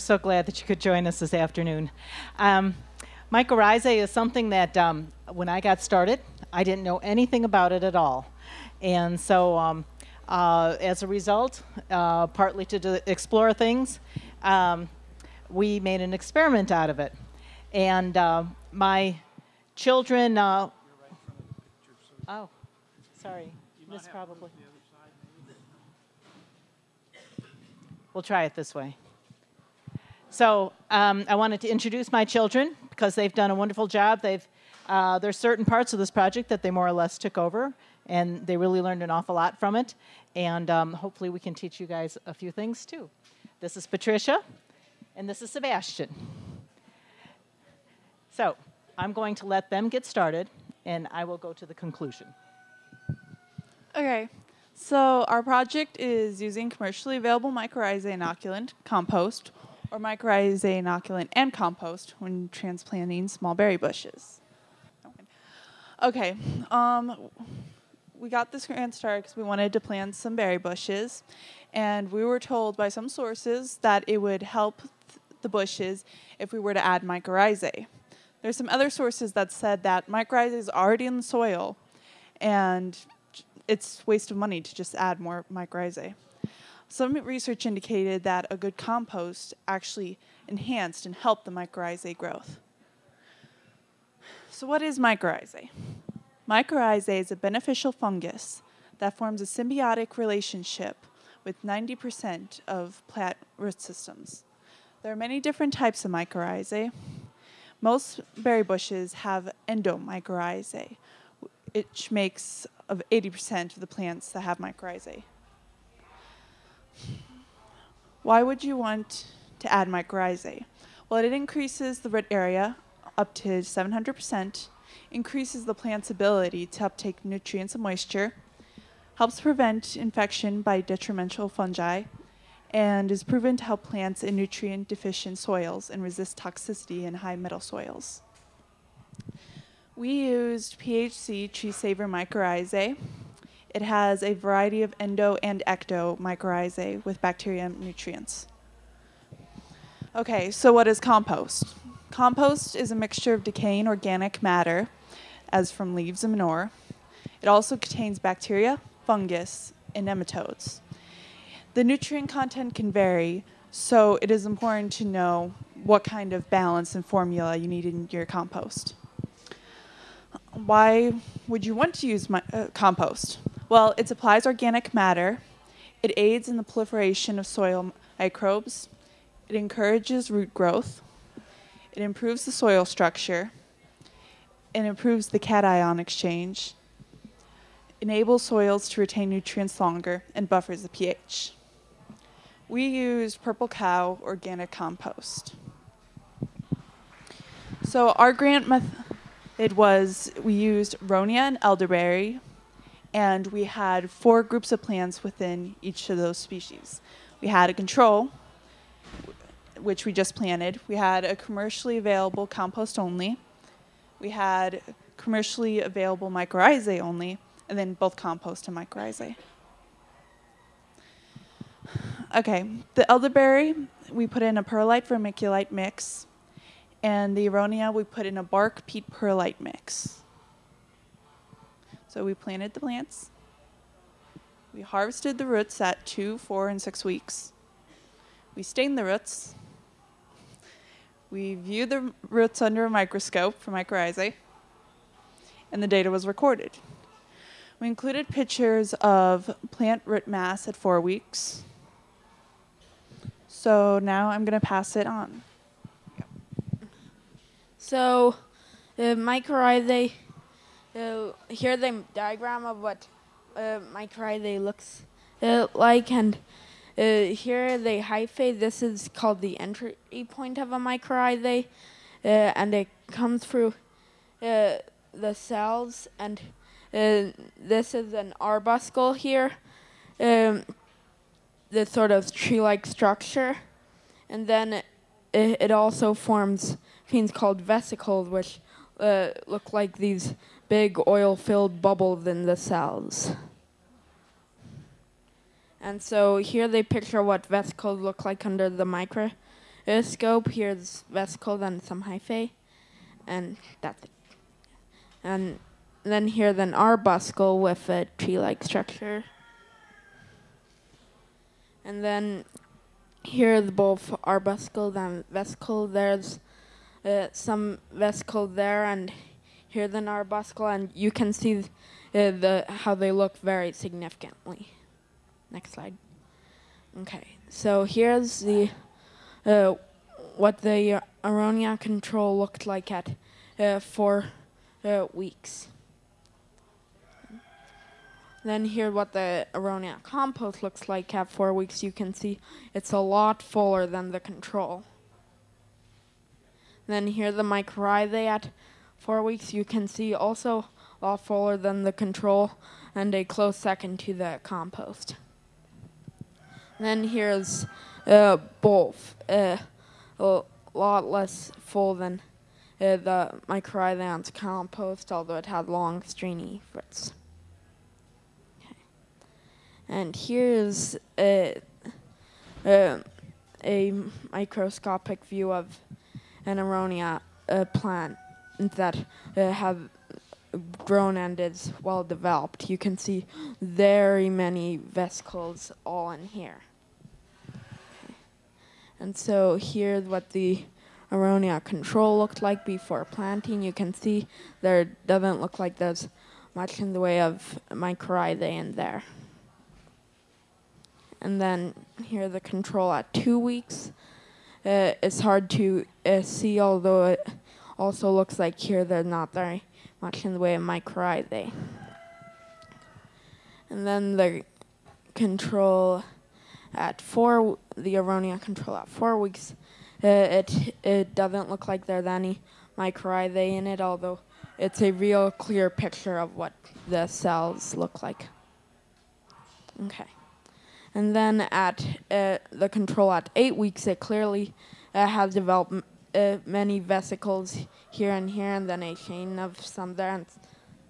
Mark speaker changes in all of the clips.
Speaker 1: So glad that you could join us this afternoon. Um, mycorrhizae is something that um, when I got started, I didn't know anything about it at all. And so um, uh, as a result, uh, partly to explore things, um, we made an experiment out of it. And uh, my children, uh, oh, sorry, this probably. We'll try it this way. So um, I wanted to introduce my children because they've done a wonderful job. They've uh, there's certain parts of this project that they more or less took over, and they really learned an awful lot from it. And um, hopefully, we can teach you guys a few things too. This is Patricia, and this is Sebastian. So I'm going to let them get started, and I will go to the conclusion.
Speaker 2: Okay, so our project is using commercially available mycorrhizae inoculant compost or mycorrhizae inoculant and compost when transplanting small berry bushes. Okay, um, we got this grant started because we wanted to plant some berry bushes, and we were told by some sources that it would help th- the bushes if we were to add mycorrhizae. There's some other sources that said that mycorrhizae is already in the soil, and it's waste of money to just add more mycorrhizae. Some research indicated that a good compost actually enhanced and helped the mycorrhizae growth. So what is mycorrhizae? Mycorrhizae is a beneficial fungus that forms a symbiotic relationship with 90% of plant root systems. There are many different types of mycorrhizae. Most berry bushes have endomycorrhizae, which makes of 80% of the plants that have mycorrhizae. Why would you want to add mycorrhizae? Well, it increases the root area up to 700%, increases the plant's ability to uptake nutrients and moisture, helps prevent infection by detrimental fungi, and is proven to help plants in nutrient deficient soils and resist toxicity in high metal soils. We used PHC Tree Saver mycorrhizae. It has a variety of endo and ecto mycorrhizae with bacteria and nutrients. Okay, so what is compost? Compost is a mixture of decaying organic matter, as from leaves and manure. It also contains bacteria, fungus, and nematodes. The nutrient content can vary, so it is important to know what kind of balance and formula you need in your compost why would you want to use my, uh, compost? Well, it supplies organic matter, it aids in the proliferation of soil microbes, it encourages root growth, it improves the soil structure, it improves the cation exchange, enables soils to retain nutrients longer, and buffers the pH. We used Purple Cow organic compost. So our grant method was, we used aronia and elderberry, and we had four groups of plants within each of those species. We had a control, which we just planted. We had a commercially available compost only. We had commercially available mycorrhizae only, and then both compost and mycorrhizae. Okay, the elderberry, we put in a perlite vermiculite mix and the aronia we put in a bark peat perlite mix. So we planted the plants. We harvested the roots at two, four, and six weeks. We stained the roots. We viewed the roots under a microscope for mycorrhizae, and the data was recorded. We included pictures of plant root mass at four weeks. So now I'm going to pass it on.
Speaker 3: So, uh, mycorrhizae, uh, here the diagram of what uh, mycorrhizae looks uh, like, and uh, here the hyphae, this is called the entry point of a mycorrhizae, uh, and it comes through uh, the cells, and this is an arbuscle here, um, this sort of tree-like structure, and then it, it also forms things called vesicles, which uh, look like these big oil-filled bubbles in the cells. And so here they picture what vesicles look like under the microscope. Here's vesicle, then some hyphae, and that's it. And then here then arbuscle with a tree-like structure. And then here the both arbuscle, and vesicle. There's uh, some vesicle there, and here the arbuscle, and you can see uh, the how they look very significantly. Next slide. Okay, so here's the uh, what the aronia control looked like at uh, four uh, weeks. Then here what the aronia compost looks like at four weeks. You can see it's a lot fuller than the control. Then here the mycorrhizae at four weeks. You can see also a lot fuller than the control and a close second to the compost. Then here's uh, both uh, a lot less full than uh, the mycorrhizae compost, although it had long, stringy roots. And here's a, a, a microscopic view of an aronia uh, plant that uh, have grown and is well developed. You can see very many vesicles all in here. And so here's what the aronia control looked like before planting. You can see there doesn't look like there's much in the way of mycorrhizae in there. And then here the control at two weeks. Uh, it's hard to uh, see, although it also looks like here there's not very much in the way of mycorrhizae. And then the control at four, the aronia control at four weeks, uh, it it doesn't look like there's any mycorrhizae in it, although it's a real clear picture of what the cells look like. Okay. And then at uh, the control at eight weeks, it clearly uh, has developed uh, many vesicles here and here, and then a chain of some there, and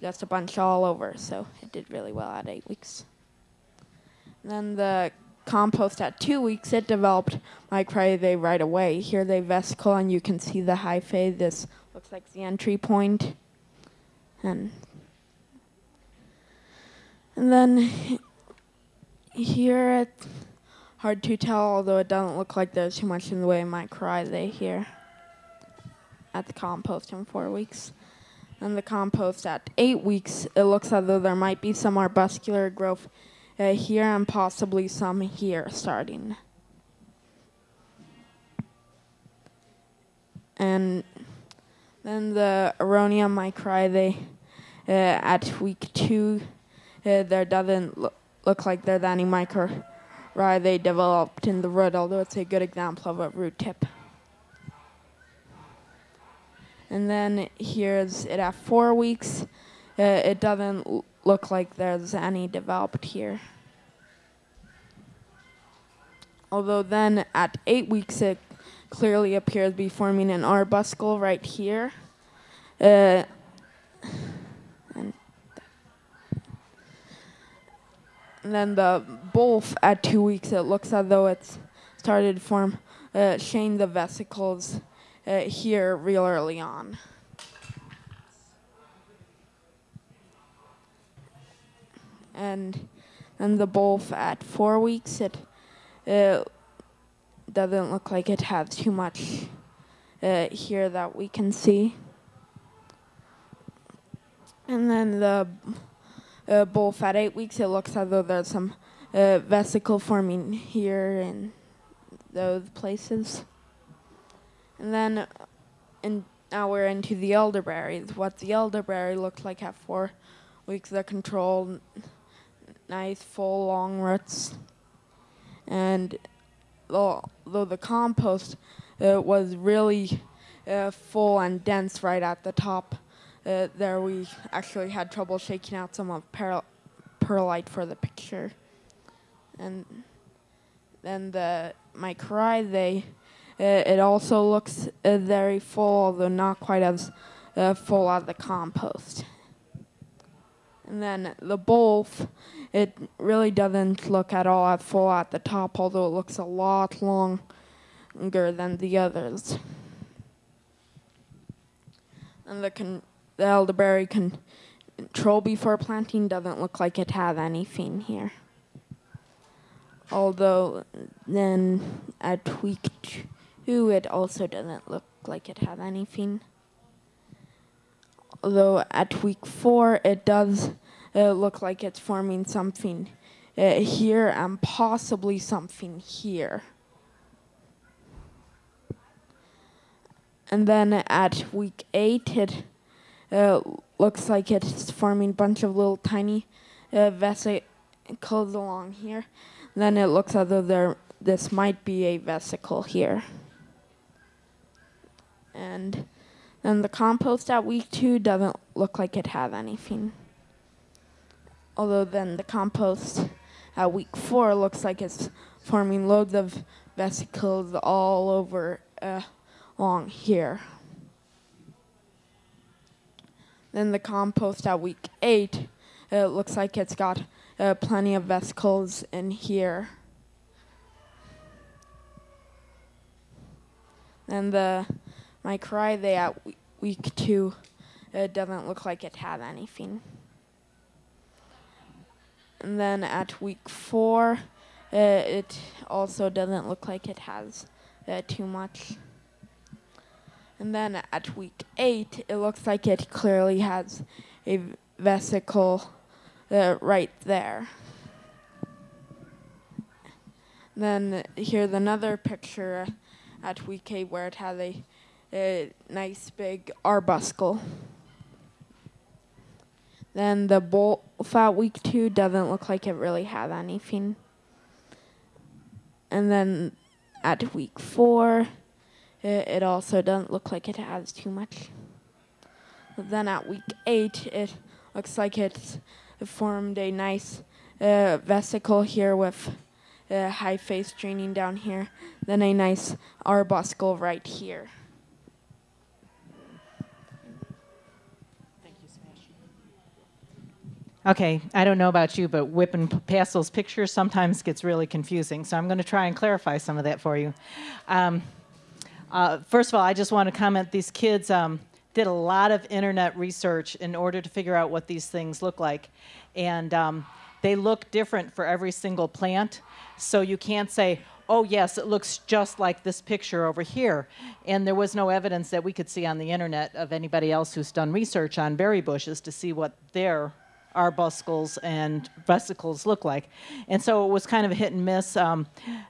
Speaker 3: just a bunch all over. So it did really well at eight weeks. And then the compost at two weeks, it developed mycorrhizae right away. Here they vesicle, and you can see the hyphae. This looks like the entry point. And, and then here it's hard to tell, although it doesn't look like there's too much in the way of mycorrhizae here at the compost in four weeks. And the compost at eight weeks, it looks as though there might be some arbuscular growth uh, here and possibly some here starting. And then the aronia mycorrhizae uh, at week two, uh, there doesn't look look like there's any mycorrhizae developed in the root, although it's a good example of a root tip. And then here's it at four weeks. Uh, it doesn't look like there's any developed here. Although then at eight weeks it clearly appears to be forming an arbuscle right here. Uh, and and then the both at two weeks, it looks as though it's started to form uh, chain the vesicles uh, here real early on. And then the both at four weeks, it uh, doesn't look like it has too much uh, here that we can see. And then the uh, both at eight weeks, it looks as though there's some uh, vesicle forming here in those places. And then in, now we're into the elderberries. What the elderberry looked like at four weeks, of control, nice full long roots. And though, though the compost uh, was really uh, full and dense right at the top, uh, there we actually had trouble shaking out some of per- perlite for the picture. And then the mycorrhizae, it also looks uh, very full, although not quite as uh, full as the compost. And then the bulb, it really doesn't look at all at full at the top, although it looks a lot longer than the others. And the, the elderberry control before planting doesn't look like it had anything here. Although then I tweaked 2, it also doesn't look like it has anything. Although at week 4, it does uh, look like it's forming something uh, here and possibly something here. And then at week 8, it uh, looks like it's forming a bunch of little tiny uh, vesicles along here. Then it looks as though there this might be a vesicle here. And then the compost at week two doesn't look like it had anything. Although then the compost at week four looks like it's forming loads of vesicles all over uh, along here. Then the compost at week eight, it looks like it's got uh, plenty of vesicles in here. And the mycorrhizae at week two, it doesn't look like it had anything. And then at week four, uh, it also doesn't look like it has uh, too much. And then at week eight, it looks like it clearly has a vesicle uh, right there. Then here's another picture at week eight where it has a, a nice big arbuscle. Then the bolt fat week two doesn't look like it really had anything. And then at week four, it, it also doesn't look like it has too much. Then at week eight, it looks like it's formed a nice uh, vesicle here with a hyphae draining down here, then a nice arbuscle right here.
Speaker 1: Okay, I don't know about you, but whipping p- past those pictures sometimes gets really confusing. So I'm going to try and clarify some of that for you. Um, uh, first of all, I just want to comment these kids um, did a lot of internet research in order to figure out what these things look like. And um, they look different for every single plant. So you can't say, oh, yes, it looks just like this picture over here. And there was no evidence that we could see on the internet of anybody else who's done research on berry bushes to see what their arbuscles and vesicles look like. And so it was kind of a hit and miss. Um,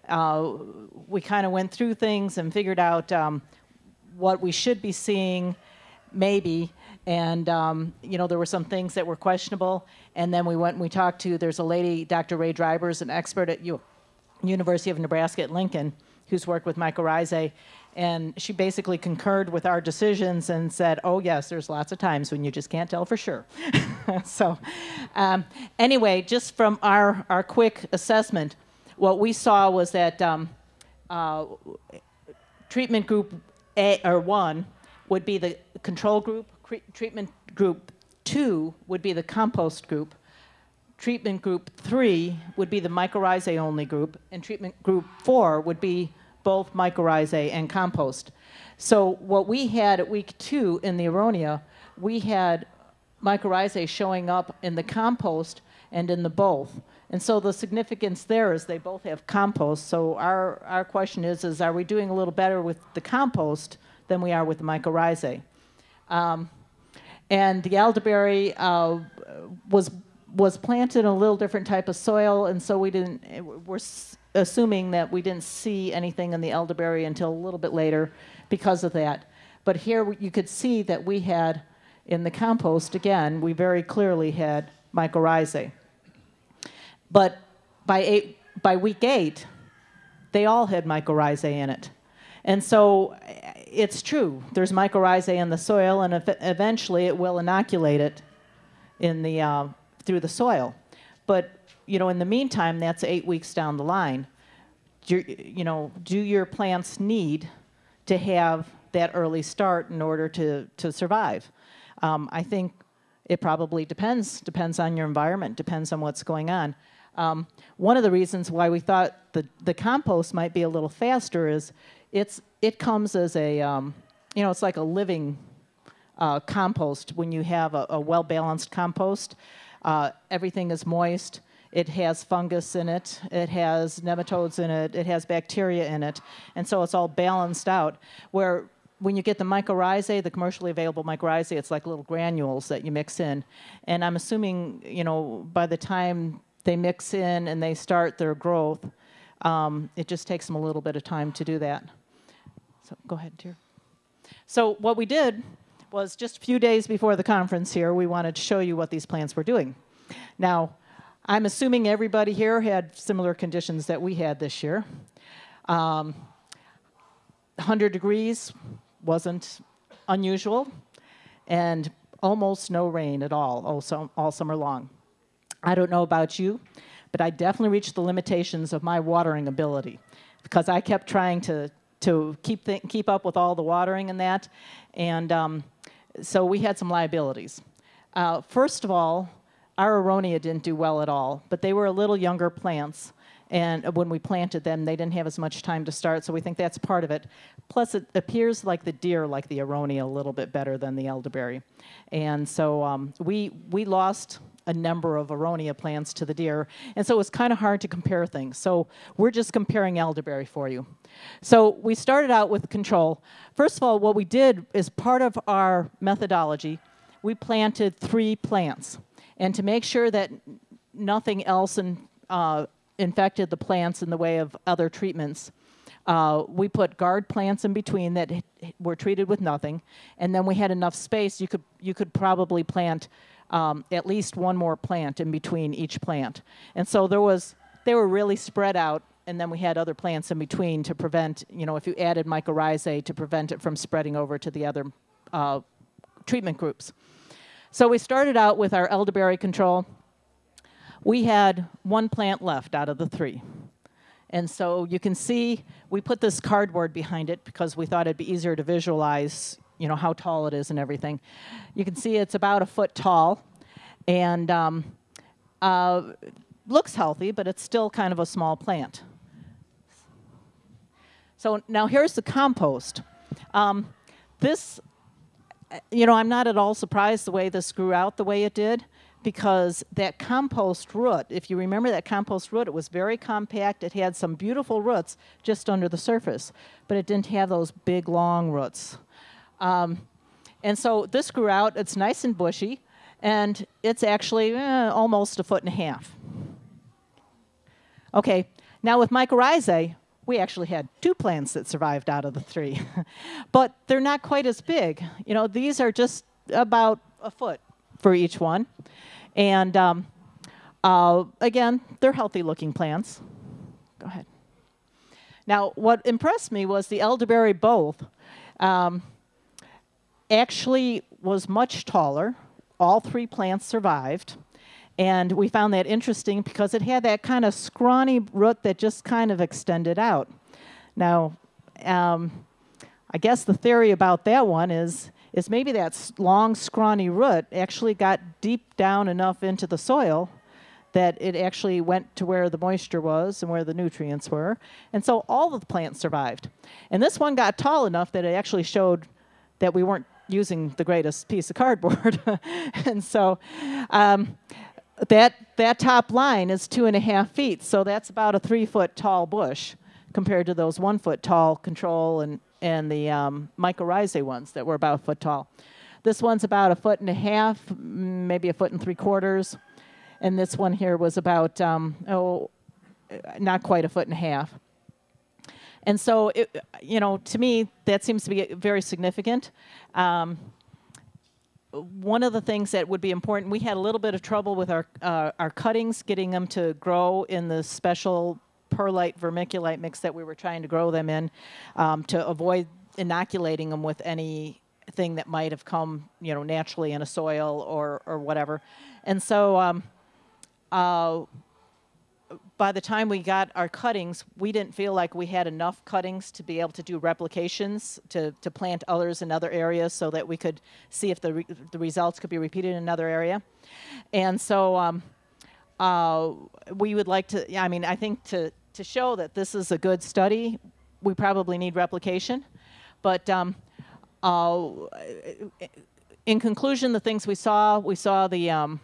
Speaker 1: uh, we kind of went through things and figured out um, what we should be seeing, maybe. And, um, you know, there were some things that were questionable. And then we went and we talked to, there's a lady, Dr. Rhae Drijbers, an expert at U- University of Nebraska at Lincoln, who's worked with mycorrhizae. And she basically concurred with our decisions and said, oh, yes, there's lots of times when you just can't tell for sure. so, um, anyway, just from our, our quick assessment, what we saw was that um, uh, treatment group A or one would be the control group, treatment group two would be the compost group, treatment group three would be the mycorrhizae only group, and treatment group four would be both mycorrhizae and compost. So what we had at week two in the aronia, we had mycorrhizae showing up in the compost and in the both. And so the significance there is they both have compost. So our, our question is, is are we doing a little better with the compost than we are with the mycorrhizae? Um, and the elderberry uh, was was planted in a little different type of soil, and so we didn't. We're assuming that we didn't see anything in the elderberry until a little bit later, because of that. But here you could see that we had in the compost again. We very clearly had mycorrhizae. But by eight, by week eight, they all had mycorrhizae in it. And so it's true. There's mycorrhizae in the soil, and ev- eventually it will inoculate it in the uh, through the soil. But you know, in the meantime, that's eight weeks down the line. Do, you know, do your plants need to have that early start in order to to survive? Um, I think it probably depends. Depends on your environment. Depends on what's going on. Um, one of the reasons why we thought the the compost might be a little faster is it's it comes as a um, you know it's like a living uh, compost when you have a, a well balanced compost. Uh, everything is moist. It has fungus in it. It has nematodes in it. It has bacteria in it, and so it's all balanced out. Where when you get the mycorrhizae, the commercially available mycorrhizae, it's like little granules that you mix in. And I'm assuming, you know, by the time they mix in and they start their growth, um, it just takes them a little bit of time to do that. So go ahead, dear. So what we did was just a few days before the conference here, we wanted to show you what these plants were doing. Now, I'm assuming everybody here had similar conditions that we had this year. Um, 100 degrees wasn't unusual, and almost no rain at all all, all summer long. I don't know about you, but I definitely reached the limitations of my watering ability because I kept trying to to keep keep up with all the watering and that, and um, so we had some liabilities. Uh, first of all, our aronia didn't do well at all, but they were a little younger plants, and when we planted them, they didn't have as much time to start, so we think that's part of it. Plus, it appears like the deer like the aronia a little bit better than the elderberry, and so um, we we lost a number of aronia plants to the deer, and so it was kind of hard to compare things. So we're just comparing elderberry for you. So we started out with control. First of all, what we did is part of our methodology, we planted three plants, and to make sure that nothing else in, uh, infected the plants in the way of other treatments. Uh, we put guard plants in between that were treated with nothing, and then we had enough space. You could you could probably plant um, at least one more plant in between each plant, and so there was they were really spread out. And then we had other plants in between to prevent, you know, if you added mycorrhizae to prevent it from spreading over to the other uh, treatment groups. So we started out with our elderberry control we had one plant left out of the three. And so you can see we put this cardboard behind it because we thought it'd be easier to visualize, you know, how tall it is and everything. You can see it's about a foot tall, and um, uh, looks healthy, but it's still kind of a small plant. So now here's the compost. Um, this, you know, I'm not at all surprised the way this grew out the way it did because that compost root, if you remember that compost root, it was very compact. It had some beautiful roots just under the surface, but it didn't have those big, long roots. Um, and so this grew out. It's nice and bushy, and it's actually eh, almost a foot and a half. Okay, now with mycorrhizae, we actually had two plants that survived out of the three, but they're not quite as big. You know, these are just about a foot for each one. And um, uh, again, they're healthy looking plants. Go ahead. Now, what impressed me was the elderberry both um, actually was much taller. All three plants survived. And we found that interesting because it had that kind of scrawny root that just kind of extended out. Now, um, I guess the theory about that one is is maybe that long, scrawny root actually got deep down enough into the soil that it actually went to where the moisture was and where the nutrients were. And so all of the plants survived. And this one got tall enough that it actually showed that we weren't using the greatest piece of cardboard. and so um, that, that top line is two and a half feet. So that's about a three foot tall bush compared to those one foot tall control and, and the um, mycorrhizae ones that were about a foot tall. This one's about a foot and a half, maybe a foot and three quarters. And this one here was about, um, oh, not quite a foot and a half. And so, it, you know, to me, that seems to be very significant. Um, one of the things that would be important, we had a little bit of trouble with our uh, our cuttings, getting them to grow in the special perlite vermiculite mix that we were trying to grow them in, um, to avoid inoculating them with anything that might have come, you know, naturally in a soil or or whatever. And so, um, uh, by the time we got our cuttings, we didn't feel like we had enough cuttings to be able to do replications to, to plant others in other areas so that we could see if the, re- the results could be repeated in another area. And so um, uh, we would like to, I mean, I think to, to show that this is a good study, we probably need replication. But um, uh, in conclusion, the things we saw, we saw the um,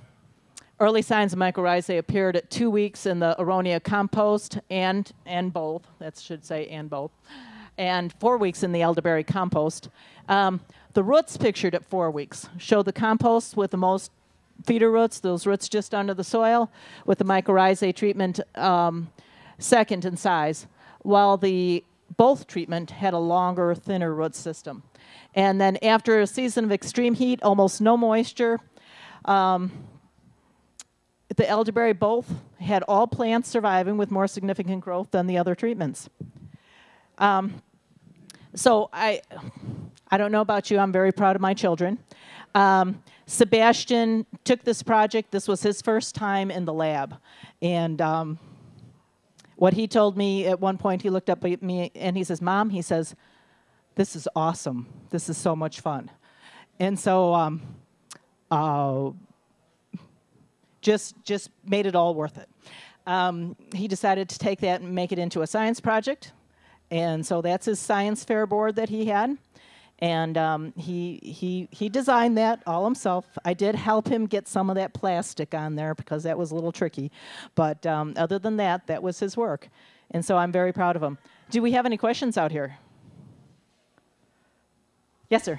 Speaker 1: early signs of mycorrhizae appeared at two weeks in the Aronia compost and and both. That should say and both, and four weeks in the elderberry compost. Um, the roots pictured at four weeks show the compost with the most feeder roots, those roots just under the soil, with the mycorrhizae treatment um, second in size, while the both treatment had a longer, thinner root system. And then after a season of extreme heat, almost no moisture, um, the elderberry both had all plants surviving with more significant growth than the other treatments. Um, so I, I don't know about you, I'm very proud of my children. Um, Sebastian took this project, this was his first time in the lab. And um, what he told me at one point, he looked up at me and he says, Mom, he says, this is awesome. This is so much fun. And so um, uh, just, just made it all worth it. Um, he decided to take that and make it into a science project. And so that's his science fair board that he had. And um, he, he, he designed that all himself. I did help him get some of that plastic on there because that was a little tricky. But um, other than that, that was his work. And so I'm very proud of him. Do we have any questions out here? Yes, sir.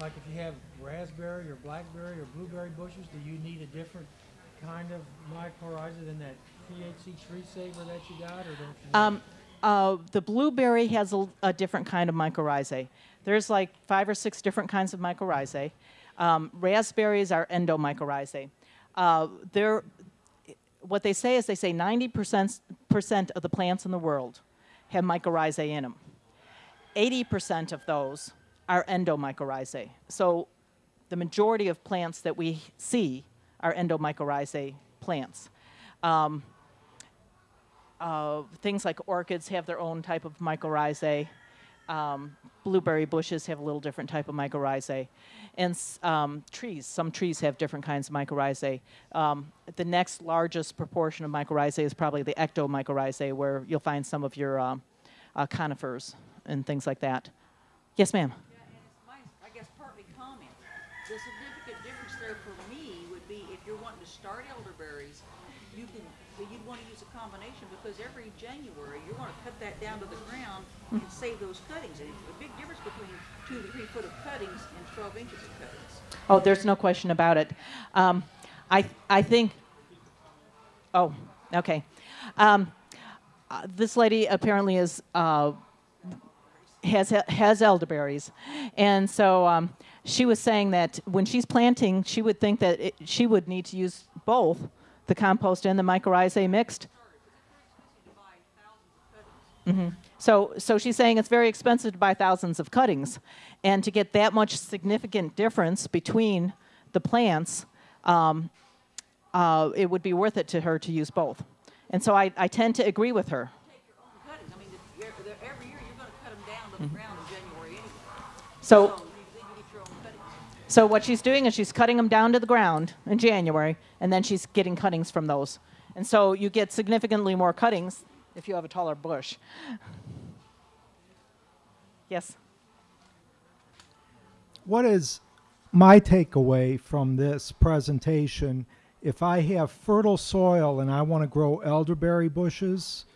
Speaker 4: Like if you have raspberry or blackberry or blueberry bushes, do you need a different kind of mycorrhiza than that THC tree saver that you got, or don't you?
Speaker 1: Um, uh, the blueberry has a, a different kind of mycorrhizae. There's like five or six different kinds of mycorrhizae. Um, raspberries are endomycorrhizae. Uh, they're, what they say is they say 90% of the plants in the world have mycorrhizae in them. 80% of those are endomycorrhizae. So the majority of plants that we see are endomycorrhizae plants. Um, uh, things like orchids have their own type of mycorrhizae. Um, blueberry bushes have a little different type of mycorrhizae. And um, trees, some trees have different kinds of mycorrhizae. Um, the next largest proportion of mycorrhizae is probably the ectomycorrhizae, where you'll find some of your um, uh, conifers and things like that. Yes, ma'am.
Speaker 5: Yeah, and it's my, I guess partly comment. The significant difference there for me would be if you're wanting to start elderberries, you can, you'd wanna use a combination because every January, you're gonna cut that down to the ground and save those cuttings. And a big difference between two to three foot of cuttings and twelve inches of cuttings.
Speaker 1: Oh, there's no question about it. Um, I, I think. Oh, okay. Um, uh, this lady apparently is uh, has has elderberries, and so um, she was saying that when she's planting, she would think that it, she would need to use both the compost and the mycorrhizae mixed.
Speaker 5: Of cuttings.
Speaker 1: So, so she's saying it's very expensive to buy thousands of cuttings, and to get that much significant difference between the plants, um, uh, it would be worth it to her to use both. And so I, I tend to agree with her.
Speaker 5: Cuttings.
Speaker 1: so what she's doing is she's cutting them down to the ground in January, and then she's getting cuttings from those. And so you get significantly more cuttings if you have a taller bush. Yes.
Speaker 6: What is my takeaway from this presentation? If I have fertile soil and I want to grow elderberry bushes,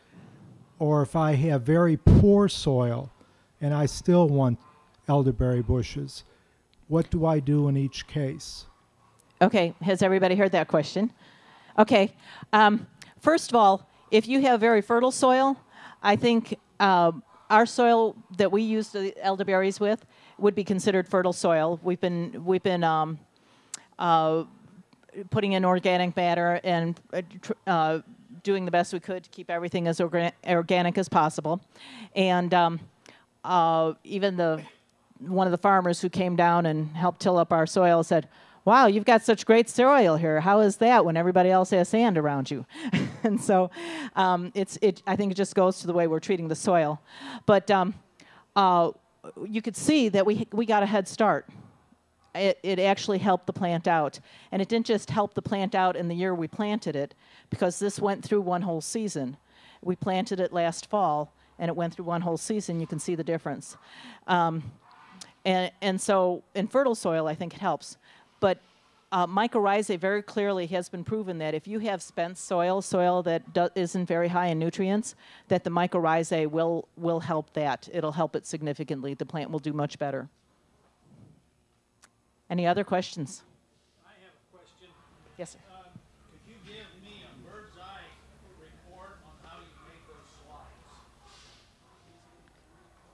Speaker 6: or if I have very poor soil and I still want elderberry bushes, what do I do in each case?
Speaker 1: Okay, has everybody heard that question? Okay, um, first of all, if you have very fertile soil, I think uh, our soil that we use the elderberries with would be considered fertile soil. We've been we've been um, uh, putting in organic matter and uh, uh, doing the best we could to keep everything as orga- organic as possible, and um, uh, even the one of the farmers who came down and helped till up our soil said, "Wow, you've got such great soil here. How is that when everybody else has sand around you?" and so, um, it's it. I think it just goes to the way we're treating the soil, but um, uh, you could see that we we got a head start. It, it actually helped the plant out. And it didn't just help the plant out in the year we planted it, because this went through one whole season. We planted it last fall, and it went through one whole season, you can see the difference. Um, and, and so in fertile soil, I think it helps. But uh, mycorrhizae very clearly has been proven that if you have spent soil, soil that isn't very high in nutrients, that the mycorrhizae will, will help that. It'll help it significantly. The plant will do much better. Any other questions?
Speaker 7: I have a question.
Speaker 1: Yes, sir.
Speaker 7: Um, could you give me a bird's eye report on how you make those slides?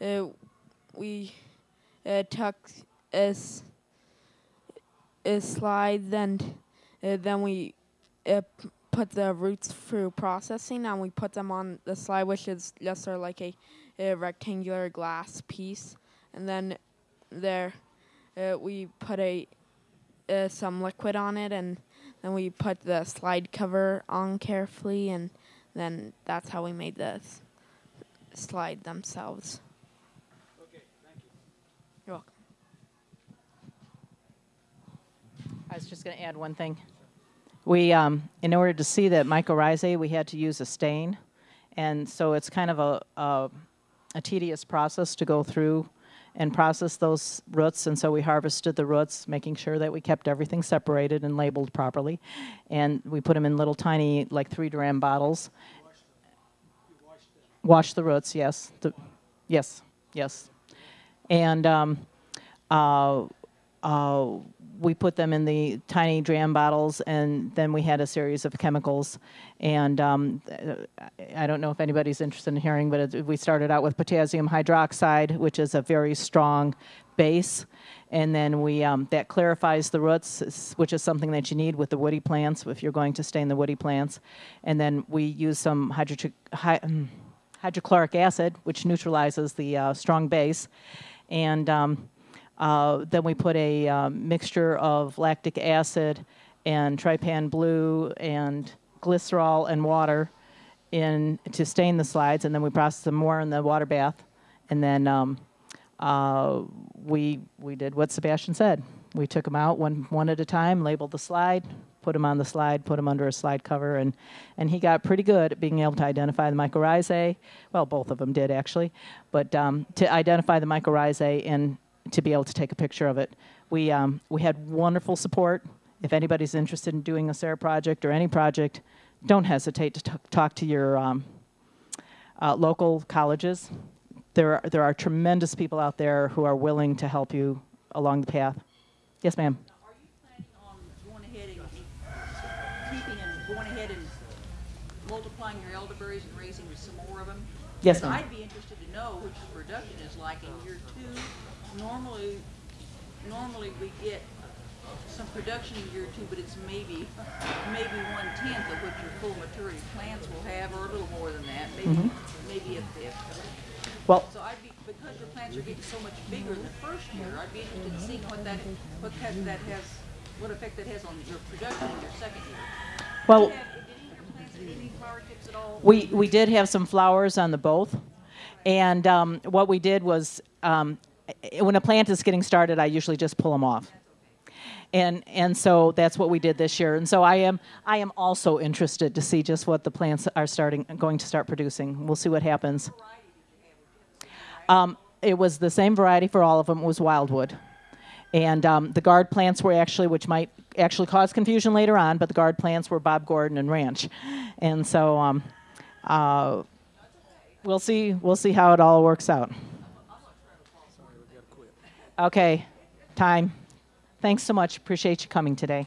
Speaker 3: uh, we uh, took a, a slide and uh, then we uh, put the roots through processing and we put them on the slide which is just sort of like a, a rectangular glass piece and then there uh, we put a some liquid on it and then we put the slide cover on carefully and then that's how we made the slide themselves.
Speaker 7: Okay, thank you.
Speaker 3: You're welcome.
Speaker 1: I was just going to add one thing. We, um, in order to see that mycorrhizae, we had to use a stain, and so it's kind of a, a, a tedious process to go through and process those roots. And so we harvested the roots, making sure that we kept everything separated and labeled properly, and we put them in little tiny, like three dram bottles. Wash the roots, yes. The, yes, yes. And um, uh, uh, we put them in the tiny dram bottles, and then we had a series of chemicals. And um, I don't know if anybody's interested in hearing, but it, we started out with potassium hydroxide, which is a very strong base. And then we um, that clarifies the roots, which is something that you need with the woody plants if you're going to stain the woody plants. And then we use some hydro- hy- mm, hydrochloric acid, which neutralizes the uh, strong base. And um, uh, then we put a um, mixture of lactic acid and trypan blue and glycerol and water in to stain the slides, and then we process them more in the water bath, and then um, uh, we we did what Sebastian said. We took them out one one at a time, labeled the slide, put them on the slide, put them under a slide cover, and and he got pretty good at being able to identify the mycorrhizae. Well, both of them did actually, but um, to identify the mycorrhizae and to be able to take a picture of it. We um, we had wonderful support. If anybody's interested in doing a SARE project or any project, don't hesitate to talk to your um, uh, local colleges. There are, there are tremendous people out there who are willing to help you along the path. Yes, ma'am.
Speaker 5: Are you planning on going ahead and keeping and going ahead and multiplying your elderberries and raising some more of them?
Speaker 1: Yes, ma'am.
Speaker 5: I'd be interested to know which production is like in two. Normally, normally we get some production in year two, but it's maybe, maybe one tenth of what your full maturity plants will have, or a little more than that, maybe,
Speaker 1: Mm-hmm.
Speaker 5: maybe a fifth.
Speaker 1: Well,
Speaker 5: So I'd be, because your plants are getting so much bigger in the first year, I'd be interested in seeing what that, what that, that has, what effect that has on your production in your second year.
Speaker 1: well,
Speaker 5: Did have- did any of your plants get any flower tips at all?
Speaker 1: We, we did have some flowers on the both. And um, what we did was, um, when a plant is getting started, I usually just pull them off. And, and so that's what we did this year. And so I am, I am also interested to see just what the plants are starting, going to start producing. We'll see what happens. Um, it was the same variety for all of them. It was Wyldewood. And um, the guard plants were actually, which might actually cause confusion later on, but the guard plants were Bob Gordon and Ranch. And so um, uh, we'll see. We'll see how it all works out. Okay, time. Thanks so much. Appreciate you coming today.